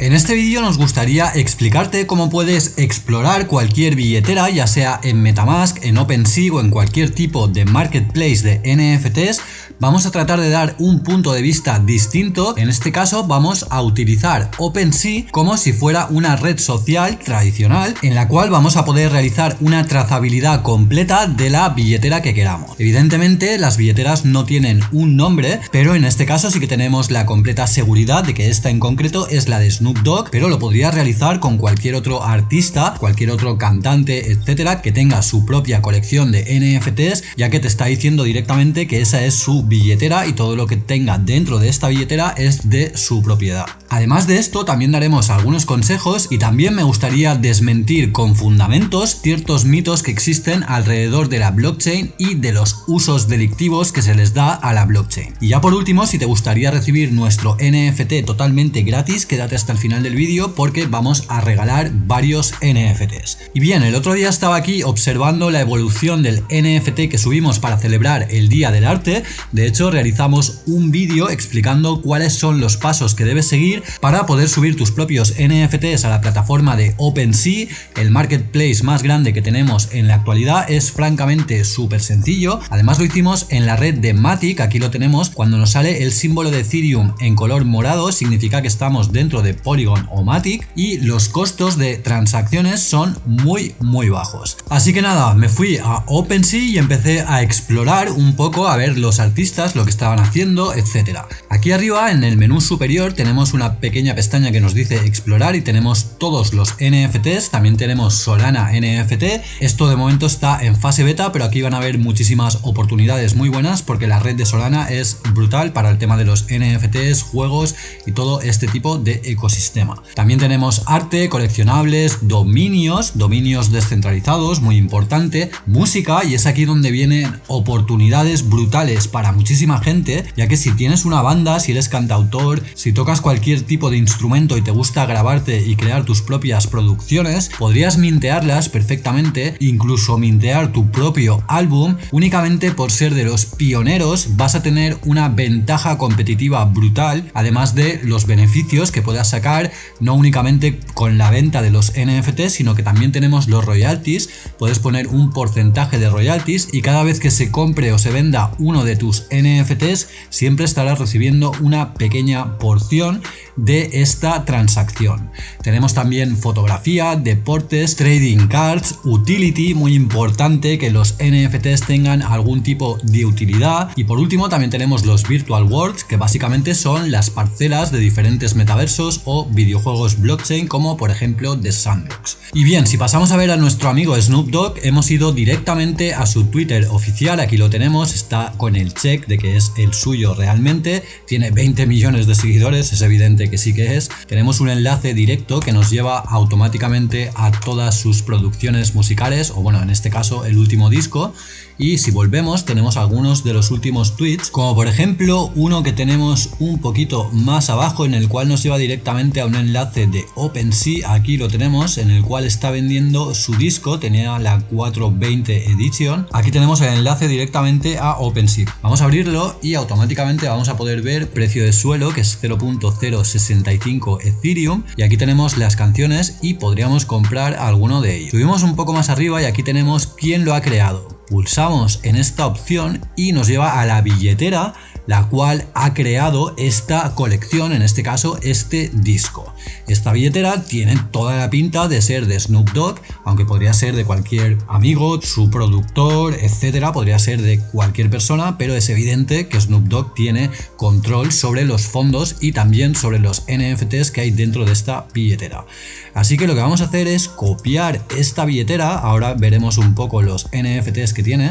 En este vídeo nos gustaría explicarte cómo puedes explorar cualquier billetera, ya sea en Metamask, en OpenSea o en cualquier tipo de marketplace de NFTs. Vamos a tratar de dar un punto de vista distinto. En este caso vamos a utilizar OpenSea como si fuera una red social tradicional en la cual vamos a poder realizar una trazabilidad completa de la billetera que queramos. Evidentemente las billeteras no tienen un nombre, pero en este caso sí que tenemos la completa seguridad de que esta en concreto es la de Snoop Dogg, pero lo podría realizar con cualquier otro artista, cualquier otro cantante, etcétera, que tenga su propia colección de NFTs, ya que te está diciendo directamente que esa es su billetera y todo lo que tenga dentro de esta billetera es de su propiedad. Además de esto, también daremos algunos consejos y también me gustaría desmentir con fundamentos ciertos mitos que existen alrededor de la blockchain y de los usos delictivos que se les da a la blockchain. Y ya por último, si te gustaría recibir nuestro NFT totalmente gratis, quédate hasta el final del vídeo porque vamos a regalar varios NFTs. Y bien, el otro día estaba aquí observando la evolución del NFT que subimos para celebrar el Día del Arte. De hecho, realizamos un vídeo explicando cuáles son los pasos que debes seguir para poder subir tus propios NFTs a la plataforma de OpenSea. El marketplace más grande que tenemos en la actualidad es francamente súper sencillo. Además lo hicimos en la red de Matic, aquí lo tenemos. Cuando nos sale el símbolo de Ethereum en color morado significa que estamos dentro de Polygon o Matic y los costos de transacciones son muy muy bajos. Así que nada, me fui a OpenSea y empecé a explorar un poco a ver los artistas, lo que estaban haciendo, etcétera. Aquí arriba en el menú superior tenemos una pequeña pestaña que nos dice explorar y tenemos todos los NFTs, también tenemos Solana NFT, esto de momento está en fase beta pero aquí van a haber muchísimas oportunidades muy buenas porque la red de Solana es brutal para el tema de los NFTs, juegos y todo este tipo de ecosistema. También tenemos arte, coleccionables, dominios, dominios descentralizados, muy importante, música y es aquí donde vienen oportunidades brutales para muchísima gente, ya que si tienes una banda, si eres cantautor, si tocas cualquier tipo de instrumento y te gusta grabarte y crear tus propias producciones, podrías mintearlas perfectamente, incluso mintear tu propio álbum, únicamente por ser de los pioneros vas a tener una ventaja competitiva brutal, además de los beneficios que puedas sacar no únicamente con la venta de los NFTs, sino que también tenemos los royalties, puedes poner un porcentaje de royalties y cada vez que se compre o se venda uno de tus NFTs, siempre estarás recibiendo una pequeña porción de esta transacción. Tenemos también fotografía, deportes, trading cards, utility, muy importante que los NFTs tengan algún tipo de utilidad y por último también tenemos los virtual worlds que básicamente son las parcelas de diferentes metaversos o videojuegos blockchain como por ejemplo The Sandbox. Y bien, si pasamos a ver a nuestro amigo Snoop Dogg, hemos ido directamente a su Twitter oficial, aquí lo tenemos, está con el de que es el suyo realmente, tiene 20 millones de seguidores, es evidente que sí que es. Tenemos un enlace directo que nos lleva automáticamente a todas sus producciones musicales, o bueno, en este caso el último disco, y si volvemos tenemos algunos de los últimos tweets, como por ejemplo uno que tenemos un poquito más abajo en el cual nos lleva directamente a un enlace de OpenSea, aquí lo tenemos, en el cual está vendiendo su disco, tenía la 420 Edition, aquí tenemos el enlace directamente a OpenSea. Vamos a abrirlo y automáticamente vamos a poder ver precio de suelo que es 0.065 Ethereum y aquí tenemos las canciones y podríamos comprar alguno de ellos. Subimos un poco más arriba y aquí tenemos quién lo ha creado. Pulsamos en esta opción y nos lleva a la billetera la cual ha creado esta colección, en este caso este disco. Esta billetera tiene toda la pinta de ser de Snoop Dogg, aunque podría ser de cualquier amigo, su productor, etcétera, podría ser de cualquier persona, pero es evidente que Snoop Dogg tiene control sobre los fondos y también sobre los NFTs que hay dentro de esta billetera. Así que lo que vamos a hacer es copiar esta billetera, ahora veremos un poco los NFTs que tiene,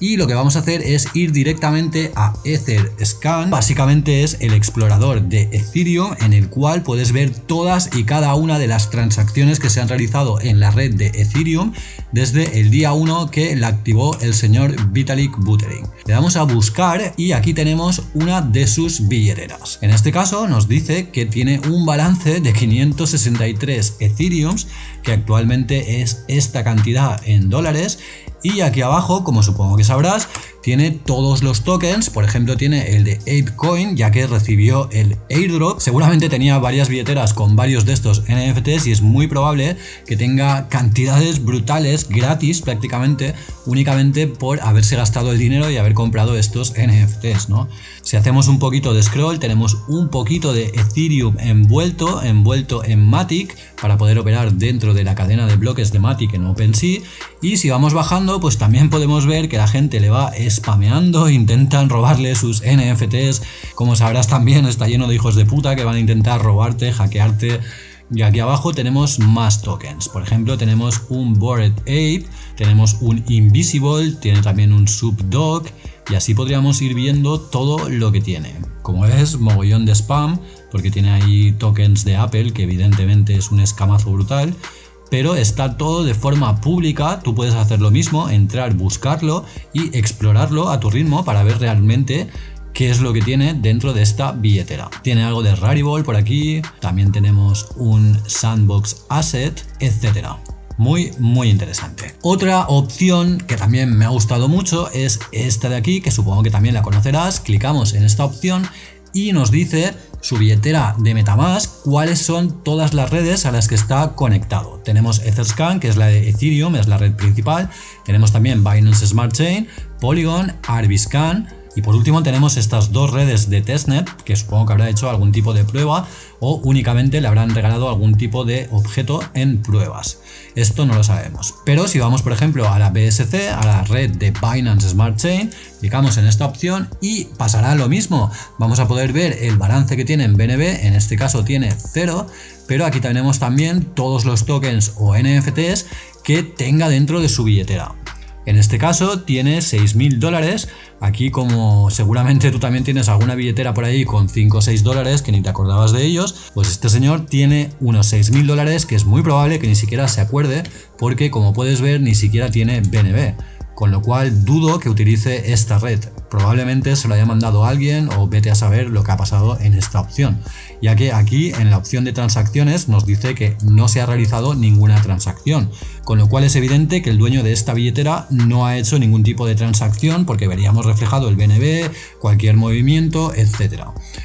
y lo que vamos a hacer es ir directamente a Etherscan. Básicamente es el explorador de Ethereum en el cual puedes ver todas y cada una de las transacciones que se han realizado en la red de Ethereum desde el día 1 que la activó el señor Vitalik Buterin. Le damos a buscar y aquí tenemos una de sus billeteras. En este caso nos dice que tiene un balance de 563 Ethereums que actualmente es esta cantidad en dólares y aquí abajo, como supongo que sabrás, tiene todos los tokens, por ejemplo tiene el de ApeCoin ya que recibió el airdrop, seguramente tenía varias billeteras con varios de estos NFTs y es muy probable que tenga cantidades brutales gratis prácticamente únicamente por haberse gastado el dinero y haber comprado estos NFTs, ¿no? Si hacemos un poquito de scroll tenemos un poquito de Ethereum envuelto, envuelto en Matic para poder operar dentro de la cadena de bloques de Matic en OpenSea y si vamos bajando pues también podemos ver que la gente le va spameando, intentan robarle sus NFTs, como sabrás también está lleno de hijos de puta que van a intentar robarte, hackearte. Y aquí abajo tenemos más tokens, por ejemplo tenemos un Bored Ape, tenemos un Invisible, tiene también un Subdog y así podríamos ir viendo todo lo que tiene. Como ves, mogollón de spam, porque tiene ahí tokens de Apple, que evidentemente es un escamazo brutal, pero está todo de forma pública, tú puedes hacer lo mismo, entrar, buscarlo y explorarlo a tu ritmo para ver realmente qué es lo que tiene dentro de esta billetera. Tiene algo de Rarible por aquí, también tenemos un Sandbox Asset, etcétera muy muy interesante. Otra opción que también me ha gustado mucho es esta de aquí, que supongo que también la conocerás. Clicamos en esta opción y nos dice su billetera de Metamask, cuáles son todas las redes a las que está conectado. Tenemos Etherscan, que es la de Ethereum, es la red principal. Tenemos también Binance Smart Chain, Polygon, Arbiscan, y por último tenemos estas dos redes de testnet, que supongo que habrá hecho algún tipo de prueba o únicamente le habrán regalado algún tipo de objeto en pruebas. Esto no lo sabemos. Pero si vamos por ejemplo a la BSC, a la red de Binance Smart Chain, clicamos en esta opción y pasará lo mismo. Vamos a poder ver el balance que tiene en BNB, en este caso tiene 0, pero aquí tenemos también todos los tokens o NFTs que tenga dentro de su billetera. En este caso tiene 6.000 dólares, aquí como seguramente tú también tienes alguna billetera por ahí con 5 o 6 dólares que ni te acordabas de ellos, pues este señor tiene unos 6.000 dólares que es muy probable que ni siquiera se acuerde porque como puedes ver ni siquiera tiene BNB con lo cual dudo que utilice esta red. Probablemente se lo haya mandado alguien o vete a saber lo que ha pasado en esta opción, ya que aquí en la opción de transacciones nos dice que no se ha realizado ninguna transacción, con lo cual es evidente que el dueño de esta billetera no ha hecho ningún tipo de transacción porque veríamos reflejado el BNB, cualquier movimiento, etc.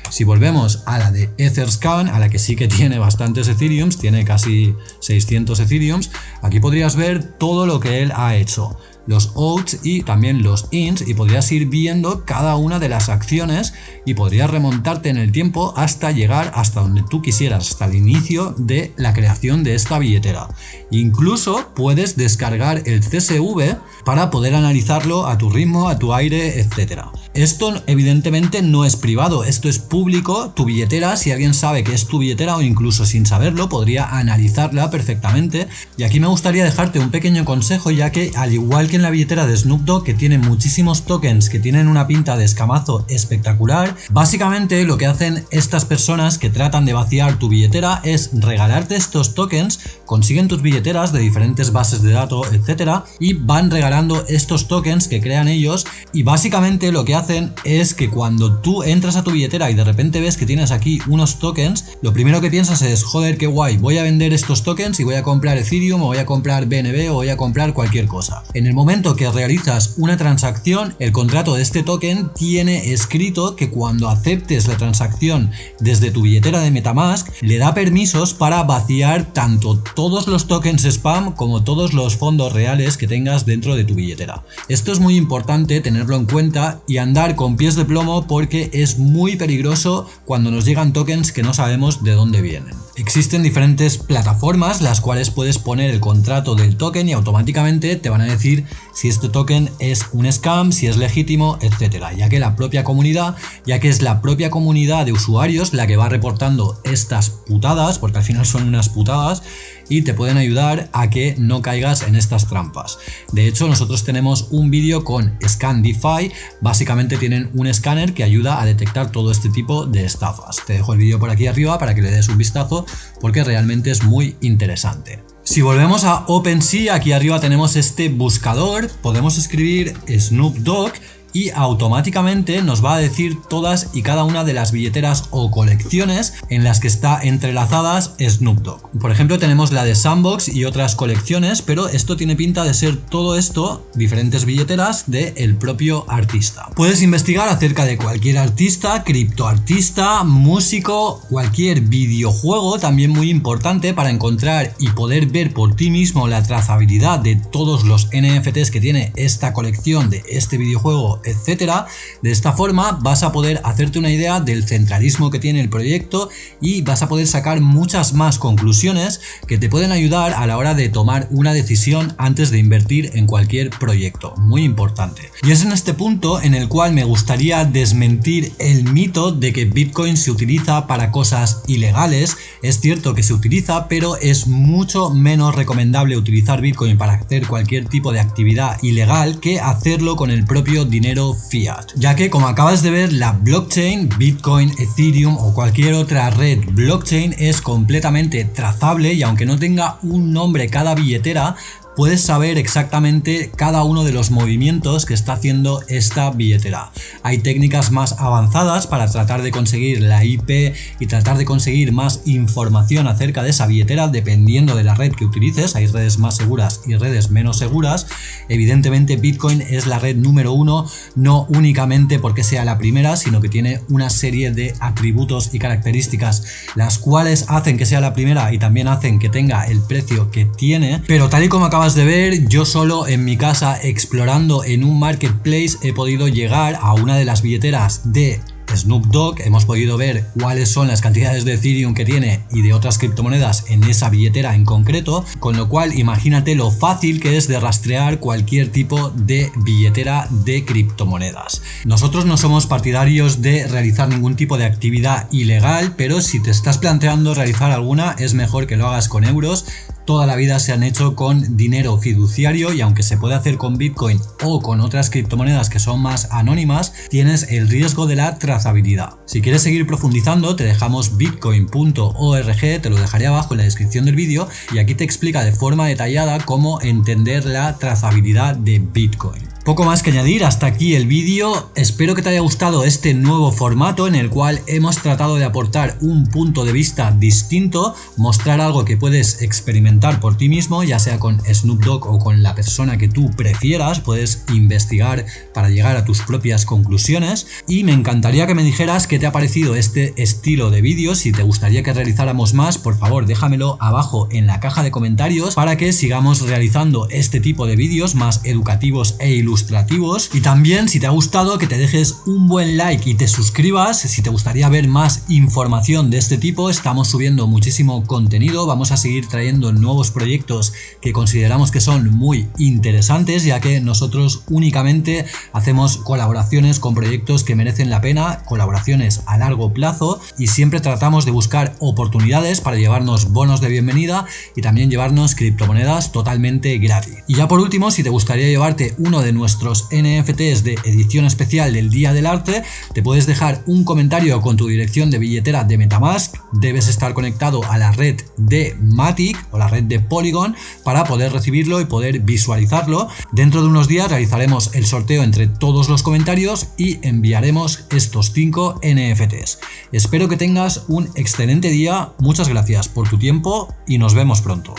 Si volvemos a la de Etherscan, a la que sí que tiene bastantes Ethereums, tiene casi 600 Ethereums, aquí podrías ver todo lo que él ha hecho los outs y también los ins y podrías ir viendo cada una de las acciones y podrías remontarte en el tiempo hasta llegar hasta donde tú quisieras, hasta el inicio de la creación de esta billetera. Incluso puedes descargar el CSV para poder analizarlo a tu ritmo, a tu aire, etcétera. Esto evidentemente no es privado, esto es público, tu billetera, si alguien sabe que es tu billetera o incluso sin saberlo, podría analizarla perfectamente. Y aquí me gustaría dejarte un pequeño consejo ya que al igual que en la billetera de Snoop Dogg que tiene muchísimos tokens que tienen una pinta de escamazo espectacular, básicamente lo que hacen estas personas que tratan de vaciar tu billetera es regalarte estos tokens, consiguen tus billeteras de diferentes bases de datos, etcétera, y van regalando estos tokens que crean ellos y básicamente lo que hacen es que cuando tú entras a tu billetera y de repente ves que tienes aquí unos tokens, lo primero que piensas es, joder, qué guay, voy a vender estos tokens y voy a comprar Ethereum o voy a comprar BNB o voy a comprar cualquier cosa. En el momento que realizas una transacción, el contrato de este token tiene escrito que cuando aceptes la transacción desde tu billetera de Metamask, le da permisos para vaciar tanto todos los tokens spam como todos los fondos reales que tengas dentro de tu billetera. Esto es muy importante tenerlo en cuenta y andar con pies de plomo porque es muy peligroso cuando nos llegan tokens que no sabemos de dónde vienen. Existen diferentes plataformas las cuales puedes poner el contrato del token y automáticamente te van a decir si este token es un scam, si es legítimo, etcétera, ya que la propia comunidad, ya que es la propia comunidad de usuarios la que va reportando estas putadas, porque al final son unas putadas, y te pueden ayudar a que no caigas en estas trampas. De hecho, nosotros tenemos un vídeo con ScanDeFi, básicamente tienen un escáner que ayuda a detectar todo este tipo de estafas. Te dejo el vídeo por aquí arriba para que le des un vistazo porque realmente es muy interesante. Si volvemos a OpenSea, aquí arriba tenemos este buscador, podemos escribir Snoop Dogg y automáticamente nos va a decir todas y cada una de las billeteras o colecciones en las que está entrelazadas Snoop Dogg. Por ejemplo tenemos la de Sandbox y otras colecciones, pero esto tiene pinta de ser todo esto, diferentes billeteras del el propio artista. Puedes investigar acerca de cualquier artista, criptoartista, músico, cualquier videojuego, también muy importante para encontrar y poder ver por ti mismo la trazabilidad de todos los NFTs que tiene esta colección de este videojuego, etcétera. De esta forma vas a poder hacerte una idea del centralismo que tiene el proyecto y vas a poder sacar muchas más conclusiones que te pueden ayudar a la hora de tomar una decisión antes de invertir en cualquier proyecto. Muy importante. Y es en este punto en el cual me gustaría desmentir el mito de que Bitcoin se utiliza para cosas ilegales. Es cierto que se utiliza, pero es mucho menos recomendable utilizar Bitcoin para hacer cualquier tipo de actividad ilegal que hacerlo con el propio dinero fiat. Ya que como acabas de ver, la blockchain, Bitcoin, Ethereum o cualquier otra red blockchain es completamente trazable y aunque no tenga un nombre cada billetera, puedes saber exactamente cada uno de los movimientos que está haciendo esta billetera. Hay técnicas más avanzadas para tratar de conseguir la IP y tratar de conseguir más información acerca de esa billetera dependiendo de la red que utilices. Hay redes más seguras y redes menos seguras. Evidentemente Bitcoin es la red número uno, no únicamente porque sea la primera, sino que tiene una serie de atributos y características las cuales hacen que sea la primera y también hacen que tenga el precio que tiene. Pero tal y como acaba de ver, yo solo en mi casa explorando en un marketplace he podido llegar a una de las billeteras de Snoop Dogg hemos podido ver cuáles son las cantidades de Ethereum que tiene y de otras criptomonedas en esa billetera en concreto, con lo cual imagínate lo fácil que es de rastrear cualquier tipo de billetera de criptomonedas. Nosotros no somos partidarios de realizar ningún tipo de actividad ilegal, pero si te estás planteando realizar alguna es mejor que lo hagas con euros toda la vida se han hecho con dinero fiduciario y aunque se puede hacer con Bitcoin o con otras criptomonedas que son más anónimas, tienes el riesgo de la trazabilidad. Si quieres seguir profundizando, te dejamos bitcoin.org, te lo dejaré abajo en la descripción del vídeo y aquí te explica de forma detallada cómo entender la trazabilidad de Bitcoin. Poco más que añadir, hasta aquí el vídeo, espero que te haya gustado este nuevo formato en el cual hemos tratado de aportar un punto de vista distinto, mostrar algo que puedes experimentar por ti mismo, ya sea con Snoop Dogg o con la persona que tú prefieras, puedes investigar para llegar a tus propias conclusiones. Y me encantaría que me dijeras qué te ha parecido este estilo de vídeos, si te gustaría que realizáramos más, por favor déjamelo abajo en la caja de comentarios para que sigamos realizando este tipo de vídeos más educativos e ilustrativos ilustrativos. Y también si te ha gustado que te dejes un buen like y te suscribas. Si te gustaría ver más información de este tipo estamos subiendo muchísimo contenido. Vamos a seguir trayendo nuevos proyectos que consideramos que son muy interesantes ya que nosotros únicamente hacemos colaboraciones con proyectos que merecen la pena colaboraciones a largo plazo. Y siempre tratamos de buscar oportunidades para llevarnos bonos de bienvenida y también llevarnos criptomonedas totalmente gratis. Y ya por último si te gustaría llevarte uno de nuestros nuestros NFTs de edición especial del Día del Arte, te puedes dejar un comentario con tu dirección de billetera de Metamask, debes estar conectado a la red de Matic o la red de Polygon para poder recibirlo y poder visualizarlo. Dentro de unos días realizaremos el sorteo entre todos los comentarios y enviaremos estos 5 NFTs. Espero que tengas un excelente día, muchas gracias por tu tiempo y nos vemos pronto.